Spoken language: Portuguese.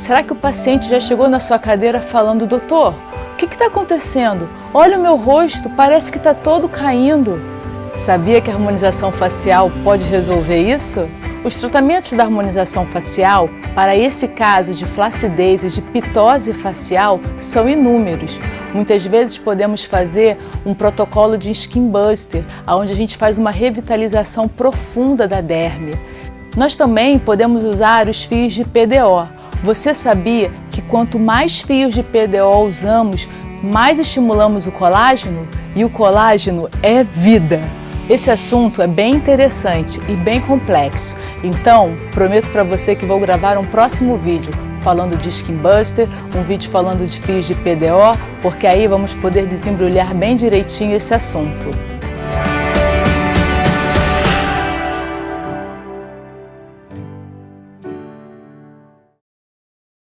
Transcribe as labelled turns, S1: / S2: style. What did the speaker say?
S1: Será que o paciente já chegou na sua cadeira falando, doutor, o que está acontecendo? Olha o meu rosto, parece que está todo caindo. Sabia que a harmonização facial pode resolver isso? Os tratamentos da harmonização facial para esse caso de flacidez e de pitose facial são inúmeros. Muitas vezes podemos fazer um protocolo de Skin Buster, onde a gente faz uma revitalização profunda da derme. Nós também podemos usar os fios de PDO. Você sabia que quanto mais fios de PDO usamos, mais estimulamos o colágeno? E o colágeno é vida! Esse assunto é bem interessante e bem complexo, então prometo para você que vou gravar um próximo vídeo falando de Skin Buster, um vídeo falando de fios de PDO, porque aí vamos poder desembrulhar bem direitinho esse assunto.